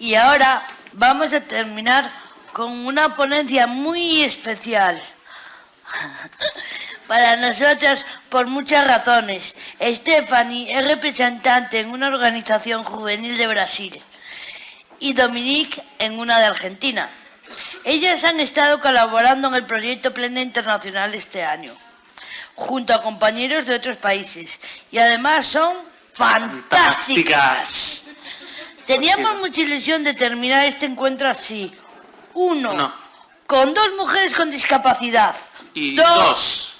Y ahora vamos a terminar con una ponencia muy especial. Para nosotras, por muchas razones. Stephanie es representante en una organización juvenil de Brasil y Dominique en una de Argentina. Ellas han estado colaborando en el proyecto Plena Internacional este año, junto a compañeros de otros países. Y además son fantásticas. Teníamos mucha ilusión de terminar este encuentro así. Uno, con dos mujeres con discapacidad. Y dos,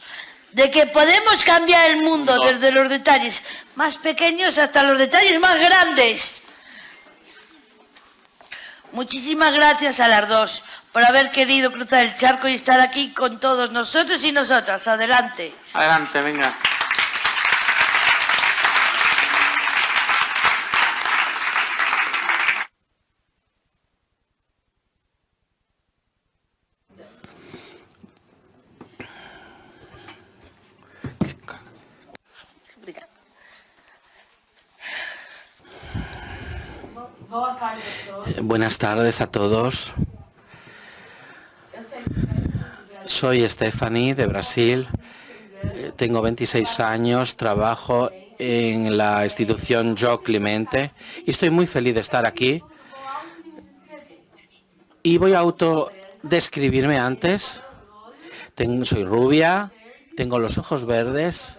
de que podemos cambiar el mundo desde los detalles más pequeños hasta los detalles más grandes. Muchísimas gracias a las dos por haber querido cruzar el charco y estar aquí con todos nosotros y nosotras. Adelante. Adelante, venga. Buenas tardes a todos. Soy Stephanie de Brasil. Eh, tengo 26 años, trabajo en la institución Yo Clemente y estoy muy feliz de estar aquí. Y voy a autodescribirme antes. soy rubia, tengo los ojos verdes,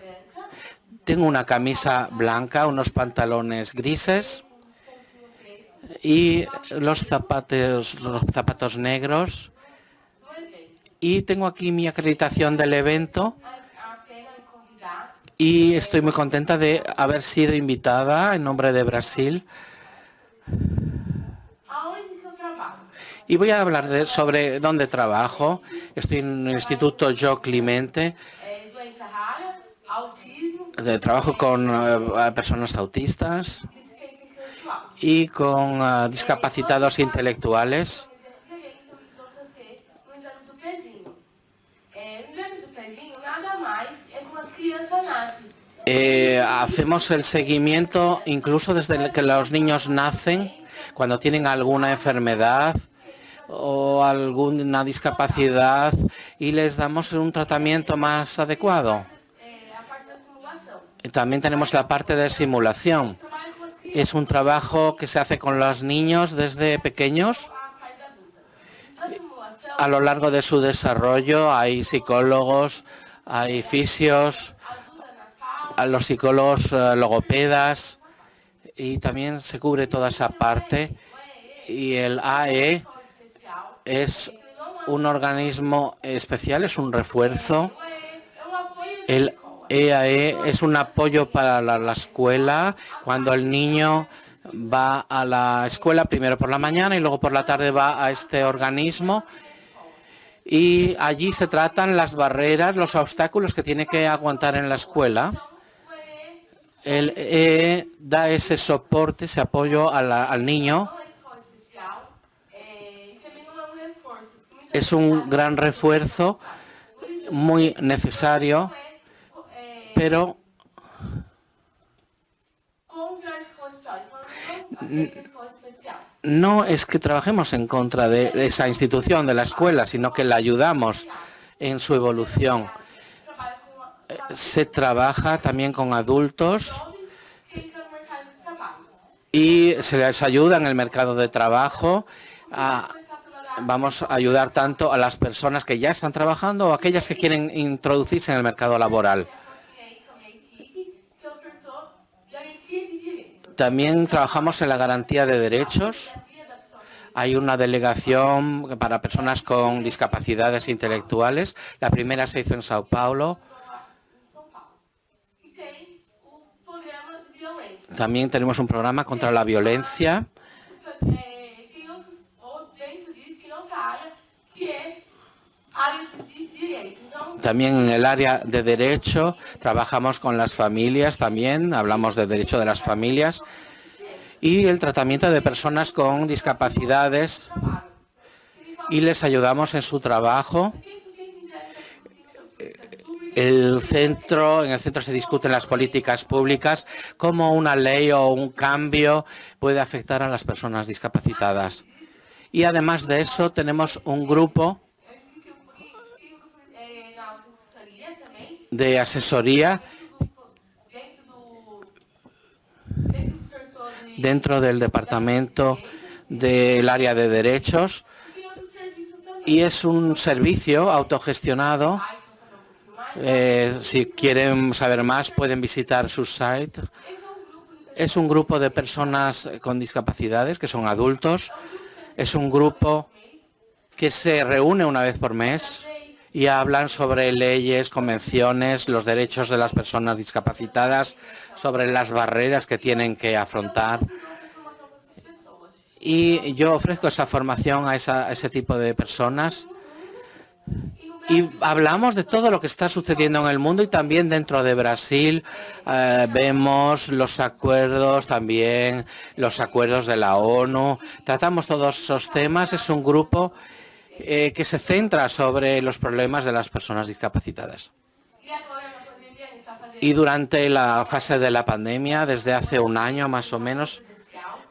tengo una camisa blanca, unos pantalones grises y los zapatos, los zapatos negros. Y tengo aquí mi acreditación del evento. Y estoy muy contenta de haber sido invitada en nombre de Brasil. Y voy a hablar sobre dónde trabajo. Estoy en el Instituto Yo Clemente. De, trabajo con eh, personas autistas y con uh, discapacitados intelectuales. Eh, hacemos el seguimiento incluso desde que los niños nacen, cuando tienen alguna enfermedad o alguna discapacidad y les damos un tratamiento más adecuado. También tenemos la parte de simulación. Es un trabajo que se hace con los niños desde pequeños. A lo largo de su desarrollo hay psicólogos, hay fisios, los psicólogos eh, logopedas y también se cubre toda esa parte. Y el AE es un organismo especial, es un refuerzo. El EAE e es un apoyo para la, escuela cuando el niño va a la escuela primero por la mañana y luego por la tarde va a este organismo y allí se tratan las barreras, los obstáculos que tiene que aguantar en la escuela. El EE da ese soporte, ese apoyo al niño. Es un gran refuerzo muy necesario pero no es que trabajemos en contra de esa institución, de la escuela, sino que la ayudamos en su evolución. Se trabaja también con adultos y se les ayuda en el mercado de trabajo. vamos a ayudar tanto a las personas que ya están trabajando o a aquellas que quieren introducirse en el mercado laboral. También trabajamos en la garantía de derechos. Hay una delegación para personas con discapacidades intelectuales. La primera se hizo en Sao Paulo. También tenemos un programa contra la violencia. También en el área de derecho trabajamos con las familias también, hablamos de derecho de las familias. Y el tratamiento de personas con discapacidades. Y les ayudamos en su trabajo. El centro, en el centro se discuten las políticas públicas, cómo una ley o un cambio puede afectar a las personas discapacitadas. Y además de eso tenemos un grupo de asesoría dentro del departamento del área de derechos y es un servicio autogestionado eh, si quieren saber más, pueden visitar su site. Es un grupo de personas con discapacidades, que son adultos. Es un grupo que se reúne una vez por mes y hablan sobre leyes, convenciones, los derechos de las personas discapacitadas, sobre las barreras que tienen que afrontar. Y yo ofrezco esa formación a, ese tipo de personas y hablamos de todo lo que está sucediendo en el mundo y también dentro de Brasil eh, vemos los acuerdos también, los acuerdos de la ONU. Tratamos todos esos temas. Es un grupo eh, que se centra sobre los problemas de las personas discapacitadas. Y durante la fase de la pandemia, desde hace un año más o menos,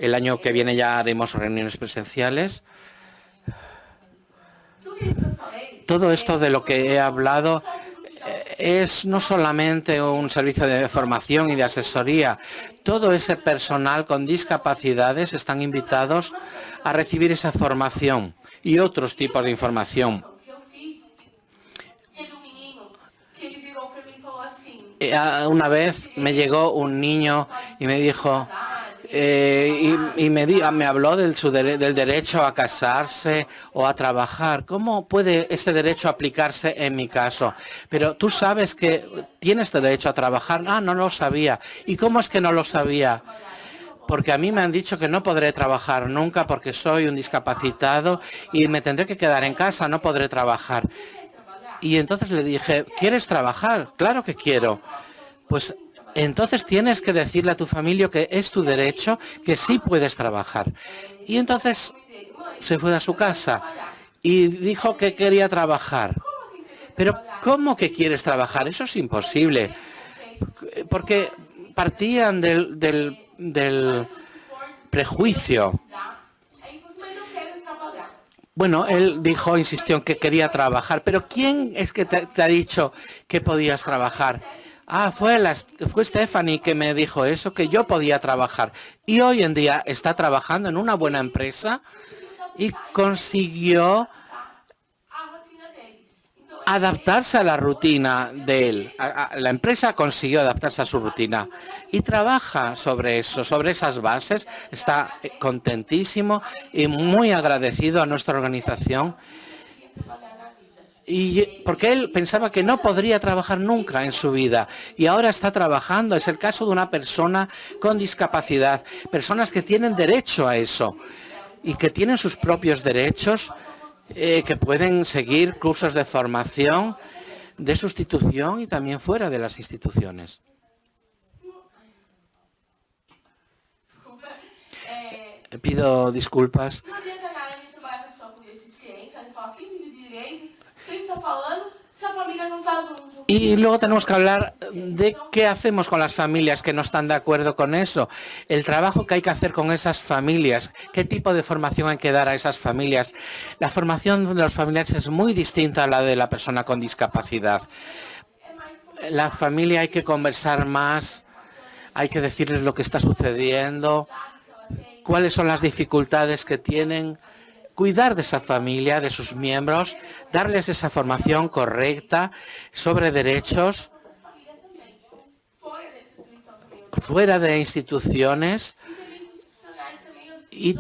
el año que viene ya haremos reuniones presenciales, todo esto de lo que he hablado eh, es no solamente un servicio de formación y de asesoría. Todo ese personal con discapacidades están invitados a recibir esa formación y otros tipos de información. Eh, una vez me llegó un niño y me dijo, eh, y, me, me, habló del, del derecho a casarse o a trabajar. ¿Cómo puede este derecho aplicarse en mi caso? Pero tú sabes que tienes derecho a trabajar. Ah, no lo sabía. ¿Y cómo es que no lo sabía? Porque a mí me han dicho que no podré trabajar nunca porque soy un discapacitado y me tendré que quedar en casa, no podré trabajar. Y entonces le dije, ¿quieres trabajar? Claro que quiero. Pues entonces tienes que decirle a tu familia que es tu derecho, que sí puedes trabajar. Y entonces se fue a su casa y dijo que quería trabajar. Pero ¿cómo que quieres trabajar? Eso es imposible. Porque partían del, del, prejuicio. Bueno, él dijo, insistió en que quería trabajar. Pero ¿quién es que te ha dicho que podías trabajar? Ah, fue, la, fue Stephanie que me dijo eso, que yo podía trabajar. Y hoy en día está trabajando en una buena empresa y consiguió adaptarse a la rutina de él. La empresa consiguió adaptarse a su rutina y trabaja sobre eso, sobre esas bases. Está contentísimo y muy agradecido a nuestra organización y porque él pensaba que no podría trabajar nunca en su vida y ahora está trabajando. Es el caso de una persona con discapacidad, personas que tienen derecho a eso y que tienen sus propios derechos, eh, que pueden seguir cursos de formación, de sustitución y también fuera de las instituciones. Pido disculpas. Y luego tenemos que hablar de qué hacemos con las familias que no están de acuerdo con eso, el trabajo que hay que hacer con esas familias, qué tipo de formación hay que dar a esas familias. La formación de los familiares es muy distinta a la de la persona con discapacidad. La familia hay que conversar más, hay que decirles lo que está sucediendo, cuáles son las dificultades que tienen, cuidar de esa familia, de sus miembros, darles esa formación correcta sobre derechos fuera de instituciones y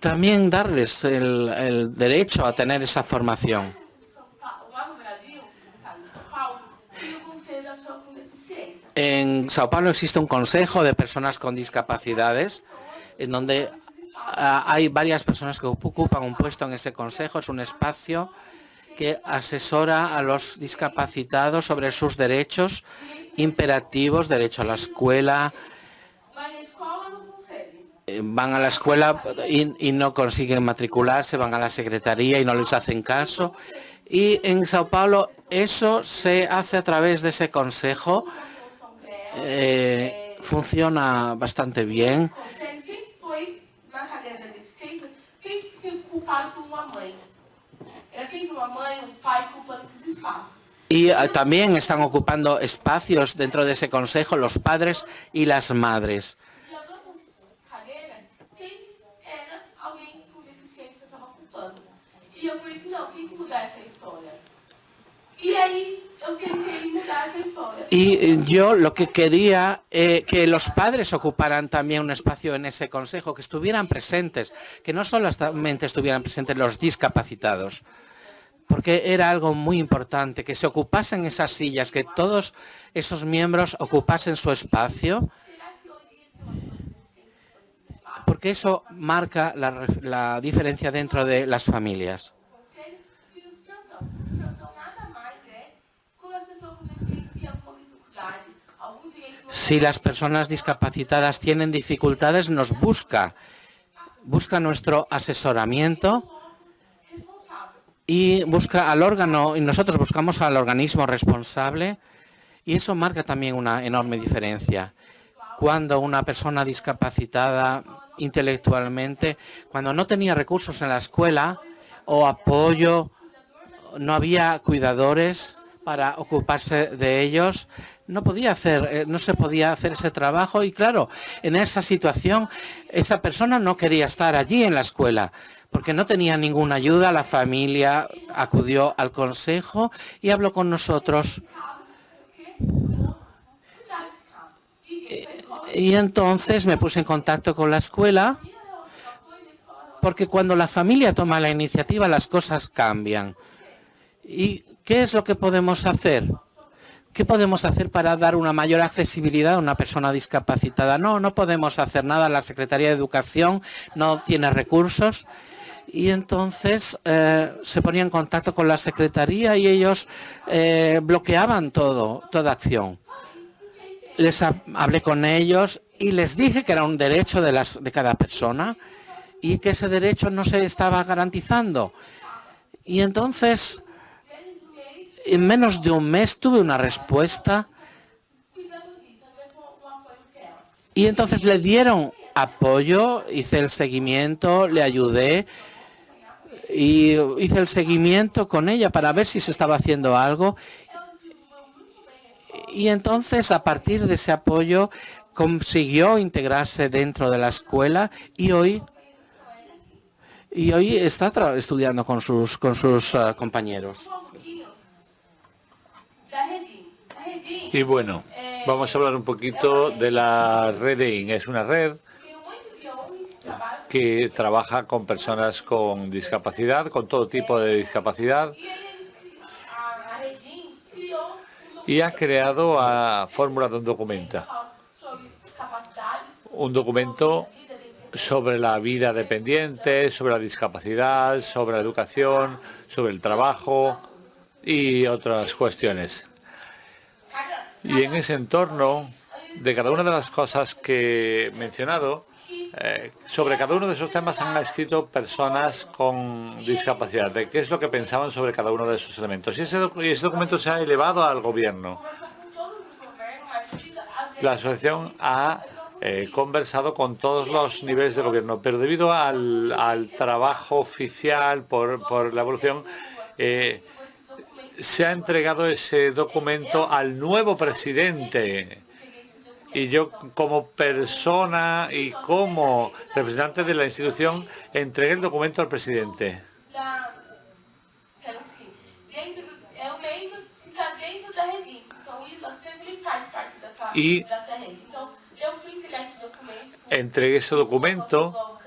también darles el, derecho a tener esa formación. En Sao Paulo existe un consejo de personas con discapacidades en donde hay varias personas que ocupan un puesto en ese consejo. Es un espacio que asesora a los discapacitados sobre sus derechos imperativos, derecho a la escuela. Eh, van a la escuela y, no consiguen matricularse, van a la secretaría y no les hacen caso. Y en Sao Paulo eso se hace a través de ese consejo. Eh, funciona bastante bien. Y eh, también están ocupando espacios dentro de ese consejo los padres y las madres. Y eh, yo lo que quería eh, que los padres ocuparan también un espacio en ese consejo, que estuvieran presentes, que no solamente estuvieran presentes los discapacitados, porque era algo muy importante, que se ocupasen esas sillas, que todos esos miembros ocupasen su espacio, porque eso marca la diferencia dentro de las familias. Si las personas discapacitadas tienen dificultades, nos busca, busca nuestro asesoramiento y busca al órgano, y nosotros buscamos al organismo responsable y eso marca también una enorme diferencia. Cuando una persona discapacitada intelectualmente, cuando no tenía recursos en la escuela o apoyo, no había cuidadores para ocuparse de ellos, no podía hacer, eh, no se podía hacer ese trabajo y claro, en esa situación esa persona no quería estar allí en la escuela porque no tenía ninguna ayuda, la familia acudió al consejo y habló con nosotros. Y entonces me puse en contacto con la escuela porque cuando la familia toma la iniciativa las cosas cambian. ¿Y qué es lo que podemos hacer? ¿Qué podemos hacer para dar una mayor accesibilidad a una persona discapacitada? No, no podemos hacer nada. La Secretaría de Educación no tiene recursos. Y entonces eh, se ponía en contacto con la Secretaría y ellos eh, bloqueaban todo, toda acción. Les hablé con ellos y les dije que era un derecho de, cada persona y que ese derecho no se estaba garantizando. Y entonces en menos de un mes tuve una respuesta y entonces le dieron apoyo, hice el seguimiento, le ayudé y hice el seguimiento con ella para ver si se estaba haciendo algo. Y entonces, a partir de ese apoyo, consiguió integrarse dentro de la escuela y hoy y hoy está estudiando con sus con sus uh, compañeros. Y bueno, vamos a hablar un poquito de la red de Es una red que trabaja con personas con discapacidad, con todo tipo de discapacidad. Y ha creado a fórmula de un documento. Un documento sobre la vida dependiente, sobre la discapacidad, sobre la educación, sobre el trabajo y otras cuestiones. Y en ese entorno, de cada una de las cosas que he mencionado, eh, sobre cada uno de esos temas han escrito personas con discapacidad, de qué es lo que pensaban sobre cada uno de esos elementos. Y ese, documento se ha elevado al gobierno. La asociación ha eh, conversado con todos los niveles de gobierno, pero debido al, trabajo oficial por, la evolución, eh, se ha entregado ese documento al nuevo presidente. Y yo como persona y como representante de la institución entregué el documento al presidente. Y entregué ese documento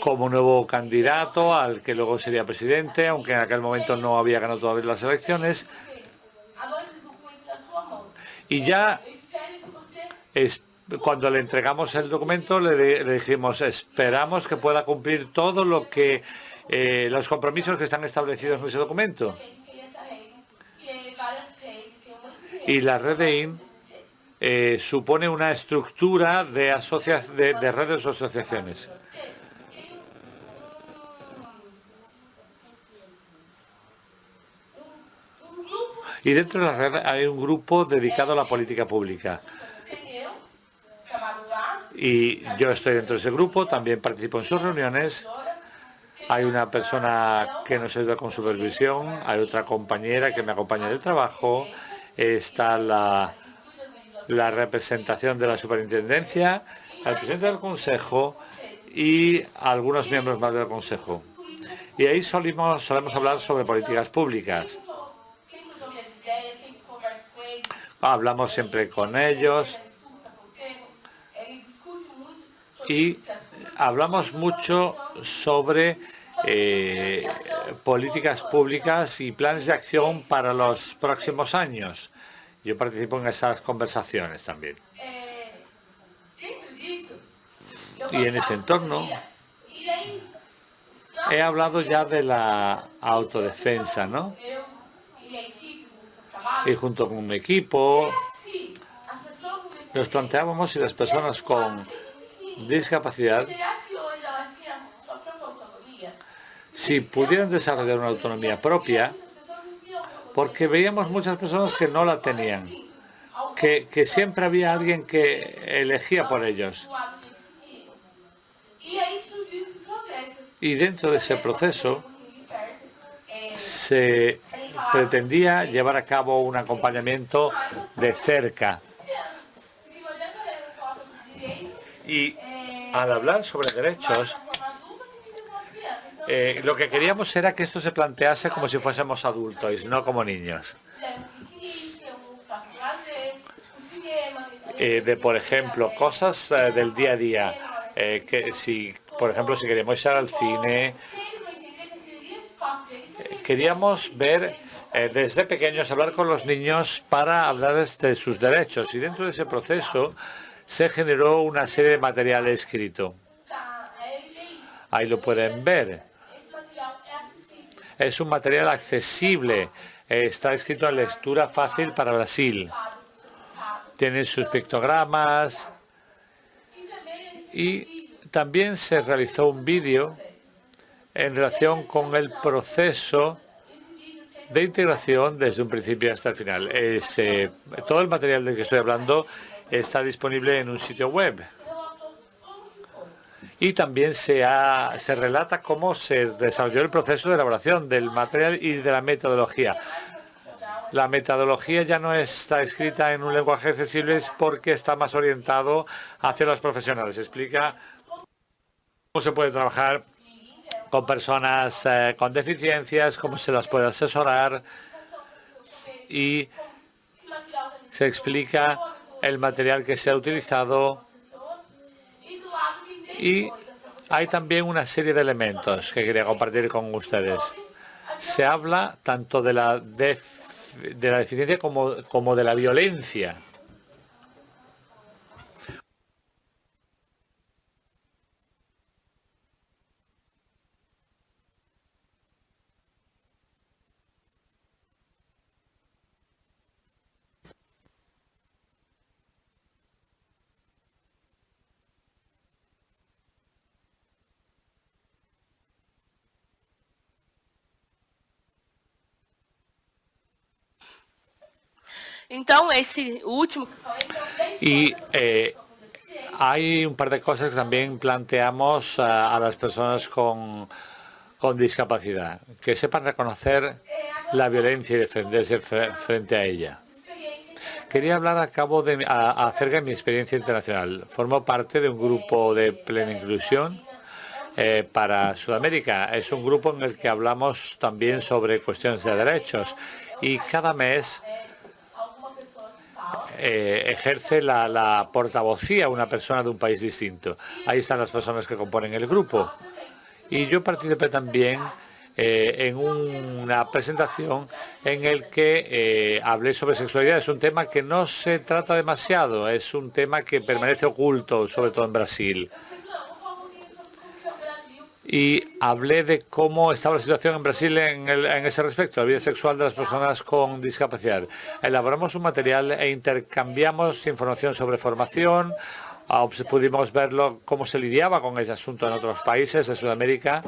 como nuevo candidato al que luego sería presidente, aunque en aquel momento no había ganado todavía las elecciones. Y ya es, cuando le entregamos el documento le, dijimos esperamos que pueda cumplir todo lo que eh, los compromisos que están establecidos en ese documento. Y la red de IN eh, supone una estructura de, de, de redes o asociaciones. Y dentro de la red hay un grupo dedicado a la política pública. Y yo estoy dentro de ese grupo, también participo en sus reuniones. Hay una persona que nos ayuda con supervisión, hay otra compañera que me acompaña del trabajo, está la, representación de la superintendencia, el presidente del consejo y algunos miembros más del consejo. Y ahí solemos hablar sobre políticas públicas. Hablamos siempre con ellos y hablamos mucho sobre eh, políticas públicas y planes de acción para los próximos años. Yo participo en esas conversaciones también. Y en ese entorno he hablado ya de la autodefensa, ¿no? Y junto con mi equipo nos planteábamos si las personas con discapacidad si pudieran desarrollar una autonomía propia, porque veíamos muchas personas que no la tenían, que, que siempre había alguien que elegía por ellos. Y dentro de ese proceso se pretendía llevar a cabo un acompañamiento de cerca. Y al hablar sobre derechos, eh, lo que queríamos era que esto se plantease como si fuésemos adultos, no como niños. Eh, de, por ejemplo, cosas eh, del día a día. que si, por ejemplo, si queremos ir al cine, queríamos ver desde pequeños, hablar con los niños para hablar de sus derechos. Y dentro de ese proceso se generó una serie de material escrito. Ahí lo pueden ver. Es un material accesible. Está escrito en lectura fácil para Brasil. Tiene sus pictogramas. Y también se realizó un vídeo en relación con el proceso de integración desde un principio hasta el final. todo el material del que estoy hablando está disponible en un sitio web y también se, se relata cómo se desarrolló el proceso de elaboración del material y de la metodología. La metodología ya no está escrita en un lenguaje accesible porque está más orientado hacia los profesionales. Explica cómo se puede trabajar con personas eh, con deficiencias, cómo se las puede asesorar y se explica el material que se ha utilizado y hay también una serie de elementos que quería compartir con ustedes. Se habla tanto de la, de la deficiencia como, como de la violencia. Último... Y eh, hay un par de cosas que también planteamos a, las personas con, con, discapacidad, que sepan reconocer la violencia y defenderse frente a ella. Quería hablar a cabo de, acerca de mi experiencia internacional. Formo parte de un grupo de plena inclusión eh, para Sudamérica. Es un grupo en el que hablamos también sobre cuestiones de derechos y cada mes eh, ejerce la, portavocía una persona de un país distinto. Ahí están las personas que componen el grupo. Y yo participé también eh, en una presentación en el que eh, hablé sobre sexualidad. Es un tema que no se trata demasiado, es un tema que permanece oculto, sobre todo en Brasil y hablé de cómo estaba la situación en Brasil en, ese respecto, la vida sexual de las personas con discapacidad. Elaboramos un material e intercambiamos información sobre formación, ah, pudimos verlo cómo se lidiaba con ese asunto en otros países de Sudamérica.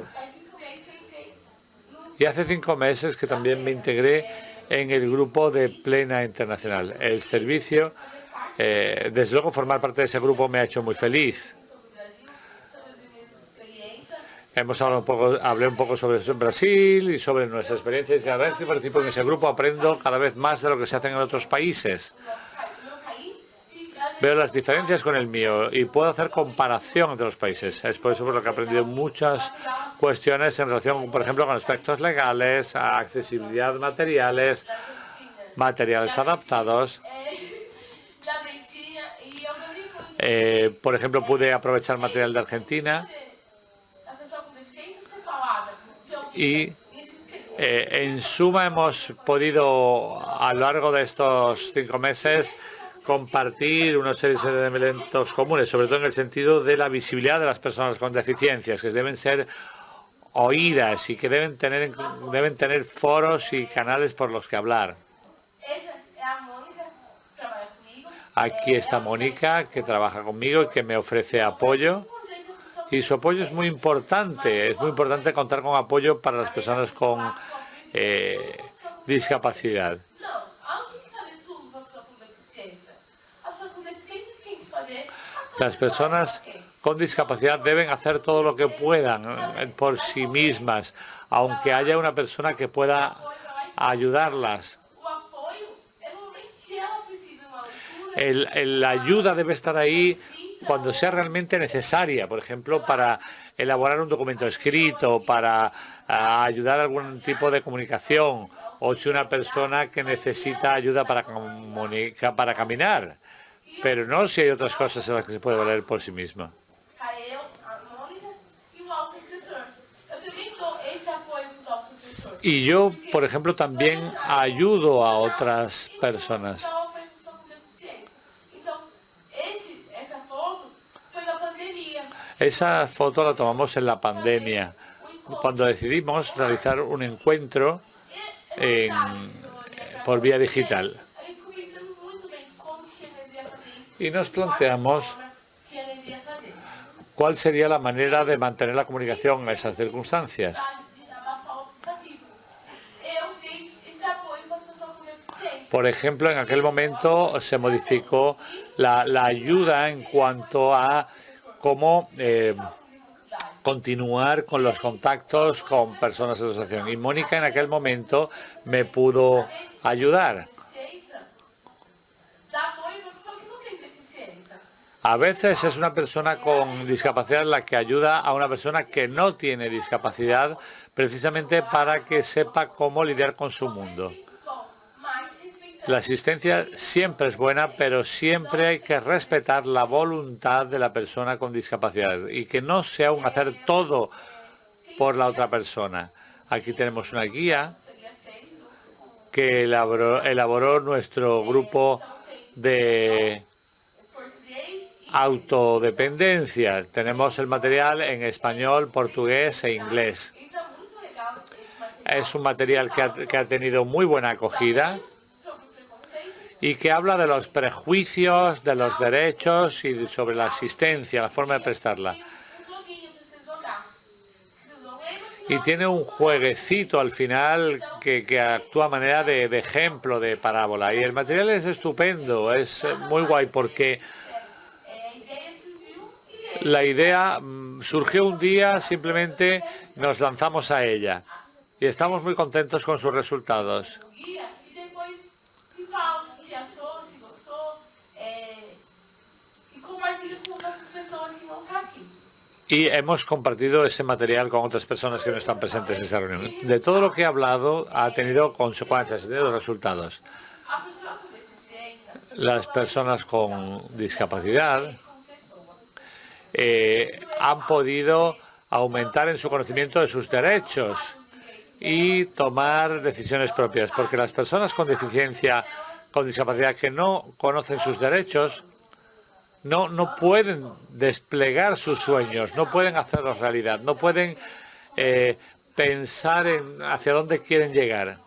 Y hace cinco meses que también me integré en el grupo de Plena Internacional. El servicio, eh, desde luego formar parte de ese grupo me ha hecho muy feliz. Hemos hablado un poco, hablé un poco sobre Brasil y sobre nuestra experiencia y cada vez que participo en ese grupo aprendo cada vez más de lo que se hace en otros países. Veo las diferencias con el mío y puedo hacer comparación entre los países. Es por eso por lo que he aprendido muchas cuestiones en relación, por ejemplo, con aspectos legales, accesibilidad materiales, materiales adaptados. Eh, por ejemplo, pude aprovechar material de Argentina y eh, en suma hemos podido a lo largo de estos cinco meses compartir una serie de elementos comunes, sobre todo en el sentido de la visibilidad de las personas con deficiencias, que deben ser oídas y que deben tener, deben tener foros y canales por los que hablar. Aquí está Mónica, que trabaja conmigo y que me ofrece apoyo. Y su apoyo es muy importante. Es muy importante contar con apoyo para las personas con eh, discapacidad. Las personas con discapacidad deben hacer todo lo que puedan eh, por sí mismas, aunque haya una persona que pueda ayudarlas. la ayuda debe estar ahí cuando sea realmente necesaria, por ejemplo, para elaborar un documento escrito, para ayudar a algún tipo de comunicación, o si una persona que necesita ayuda para, para caminar, pero no si hay otras cosas en las que se puede valer por sí misma. Y yo, por ejemplo, también ayudo a otras personas. Esa foto la tomamos en la pandemia, cuando decidimos realizar un encuentro por vía digital. Y nos planteamos cuál sería la manera de mantener la comunicación en esas circunstancias. Por ejemplo, en aquel momento se modificó la, ayuda en cuanto a cómo eh, continuar con los contactos con personas de asociación. Y Mónica en aquel momento me pudo ayudar. A veces es una persona con discapacidad la que ayuda a una persona que no tiene discapacidad precisamente para que sepa cómo lidiar con su mundo. La asistencia siempre es buena, pero siempre hay que respetar la voluntad de la persona con discapacidad y que no sea un hacer todo por la otra persona. Aquí tenemos una guía que elaboró, nuestro grupo de autodependencia. Tenemos el material en español, portugués e inglés. Es un material que ha tenido muy buena acogida y que habla de los prejuicios, de los derechos y sobre la asistencia, la forma de prestarla. Y tiene un jueguecito al final que, actúa a manera de, ejemplo de parábola. Y el material es estupendo, es muy guay porque la idea mm, surgió un día, simplemente nos lanzamos a ella. Y estamos muy contentos con sus resultados. Y hemos compartido ese material con otras personas que no están presentes en esta reunión. De todo lo que he hablado ha tenido consecuencias, ha tenido resultados. Las personas con discapacidad eh, han podido aumentar en su conocimiento de sus derechos y tomar decisiones propias, porque las personas con deficiencia, con discapacidad que no conocen sus derechos, no, no pueden desplegar sus sueños, no pueden hacerlos realidad, no pueden eh, pensar en hacia dónde quieren llegar.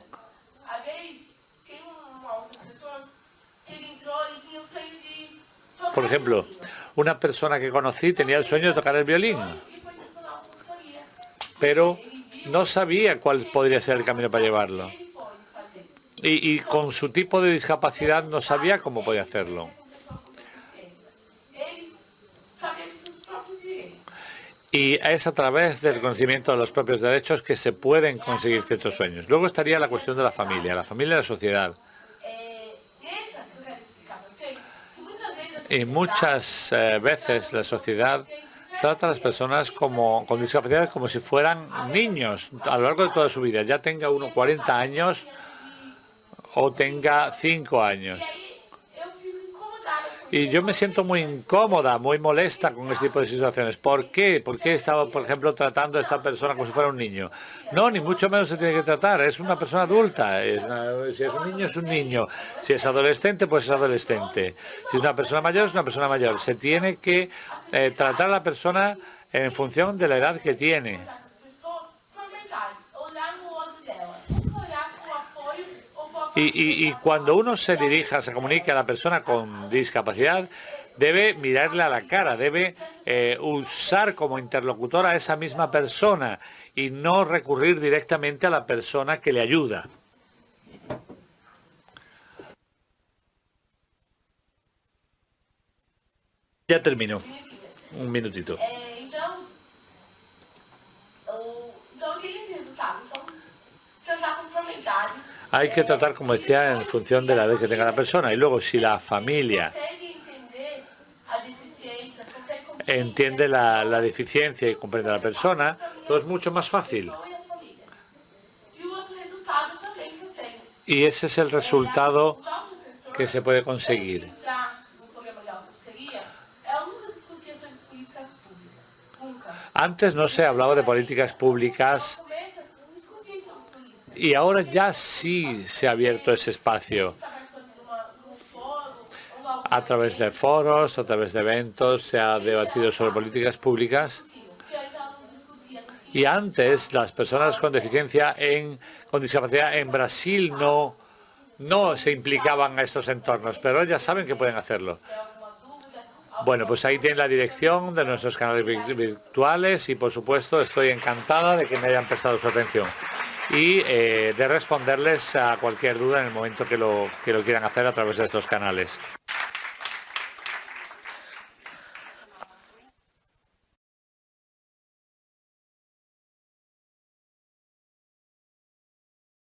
Por ejemplo, una persona que conocí tenía el sueño de tocar el violín, pero no sabía cuál podría ser el camino para llevarlo. y con su tipo de discapacidad no sabía cómo podía hacerlo. Y es a través del conocimiento de los propios derechos que se pueden conseguir ciertos sueños. Luego estaría la cuestión de la familia, la familia y la sociedad. Y muchas eh, veces la sociedad trata a las personas con discapacidad como si fueran niños a lo largo de toda su vida, ya tenga uno 40 años o tenga 5 años. Y yo me siento muy incómoda, muy molesta con este tipo de situaciones. ¿Por qué? ¿Por qué estaba, por ejemplo, tratando a esta persona como si fuera un niño? No, ni mucho menos se tiene que tratar. Es una persona adulta. si es un niño, es un niño. Si es adolescente, pues es adolescente. Si es una persona mayor, es una persona mayor. Se tiene que eh, tratar a la persona en función de la edad que tiene. Y, cuando uno se dirija, se comunica a la persona con discapacidad, debe mirarle a la cara, debe eh, usar como interlocutor a esa misma persona y no recurrir directamente a la persona que le ayuda. Ya terminó. Un minutito. Hay que tratar, como decía, en función de la edad que tenga la persona. Y luego, si la familia entiende la, deficiencia y comprende a la persona, todo es mucho más fácil. Y ese es el resultado que se puede conseguir. Antes no se hablaba de políticas públicas y ahora ya sí se ha abierto ese espacio. A través de foros, a través de eventos, se ha debatido sobre políticas públicas. Y antes las personas con deficiencia en, con discapacidad en Brasil no, no se implicaban a estos entornos, pero ya saben que pueden hacerlo. Bueno, pues ahí tienen la dirección de nuestros canales virtuales y por supuesto estoy encantada de que me hayan prestado su atención y eh, de responderles a cualquier duda en el momento que lo, que lo quieran hacer a través de estos canales.